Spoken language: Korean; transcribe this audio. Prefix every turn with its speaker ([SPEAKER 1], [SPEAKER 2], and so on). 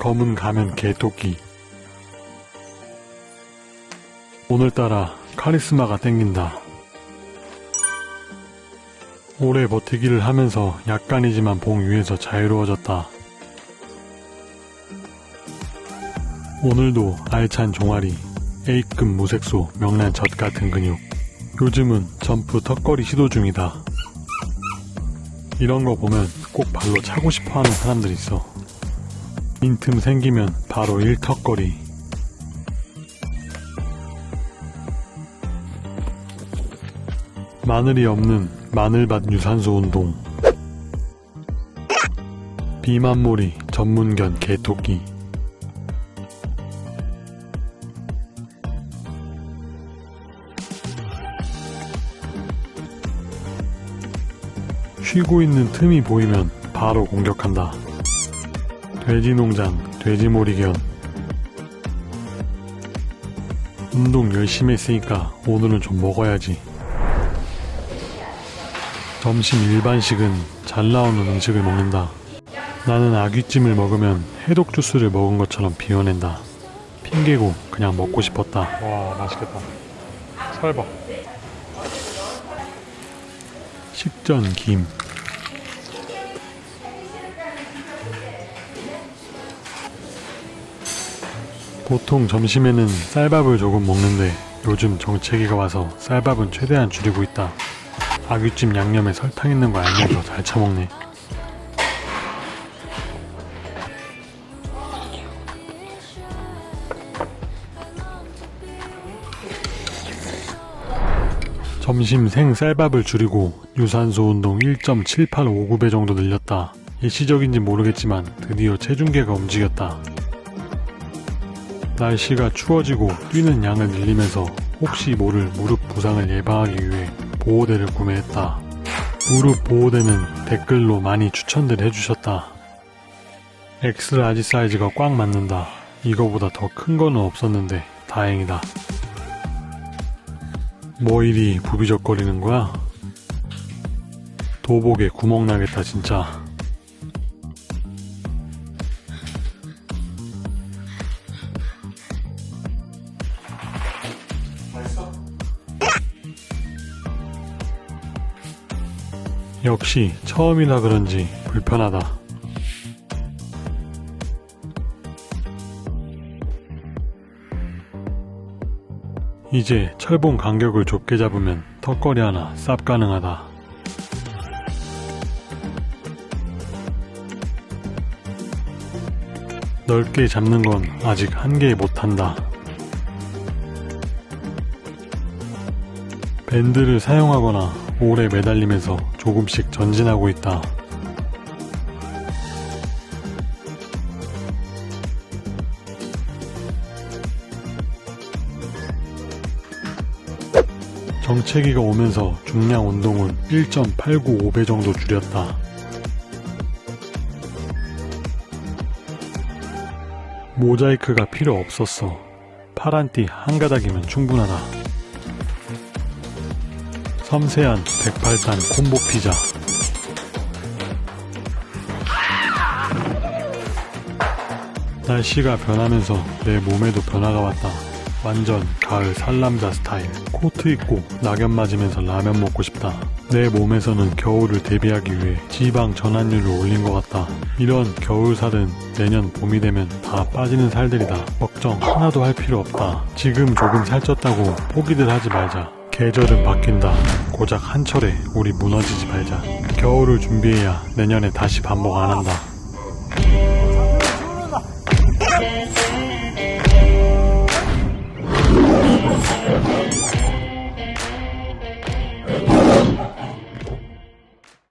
[SPEAKER 1] 검은 가면 개토끼 오늘따라 카리스마가 땡긴다. 오래 버티기를 하면서 약간이지만 봉 위에서 자유로워졌다. 오늘도 알찬 종아리, A급 무색소, 명란 젖 같은 근육. 요즘은 점프 턱걸이 시도 중이다. 이런 거 보면 꼭 발로 차고 싶어 하는 사람들 있어. 빈틈 생기면 바로 일턱걸이. 마늘이 없는 마늘밭 유산소 운동. 비만몰이 전문견 개토끼. 쉬고 있는 틈이 보이면 바로 공격한다. 돼지농장, 돼지몰이견. 운동 열심히 했으니까 오늘은 좀 먹어야지. 점심 일반식은 잘 나오는 음식을 먹는다. 나는 아귀찜을 먹으면 해독 주스를 먹은 것처럼 비워낸다. 핑계고 그냥 먹고 싶었다. 와 맛있겠다. 설밥. 식전 김. 보통 점심에는 쌀밥을 조금 먹는데 요즘 정체기가 와서 쌀밥은 최대한 줄이고 있다. 아귀찜 양념에 설탕 있는 거 알면서 잘 처먹네. 점심 생 쌀밥을 줄이고 유산소 운동 1.7859배 정도 늘렸다. 일시적인지 모르겠지만 드디어 체중계가 움직였다. 날씨가 추워지고 뛰는 양을 늘리면서 혹시 모를 무릎 부상을 예방하기 위해 보호대를 구매했다. 무릎 보호대는 댓글로 많이 추천들 해주셨다. X large 사이즈가 꽉 맞는다. 이거보다 더 큰 거는 없었는데 다행이다. 뭐 이리 부비적거리는 거야? 도복에 구멍 나겠다 진짜. 역시 처음이라 그런지 불편하다. 이제 철봉 간격을 좁게 잡으면 턱걸이 하나 쌉 가능하다. 넓게 잡는 건 아직 한계 못한다. 밴드를 사용하거나 오래 매달리면서 조금씩 전진하고 있다. 정체기가 오면서 중량 운동은 1.895배 정도 줄였다. 모자이크가 필요 없었어. 파란 띠 한 가닥이면 충분하다. 섬세한 108단 콤보 피자. 날씨가 변하면서 내 몸에도 변화가 왔다. 완전 가을 살람자 스타일. 코트 입고 낙엽 맞으면서 라면 먹고 싶다. 내 몸에서는 겨울을 대비하기 위해 지방 전환율을 올린 것 같다. 이런 겨울살은 내년 봄이 되면 다 빠지는 살들이다. 걱정 하나도 할 필요 없다. 지금 조금 살쪘다고 포기들 하지 말자. 계절은 바뀐다. 고작 한철에 우리 무너지지 말자. 겨울을 준비해야 내년에 다시 반복 안 한다.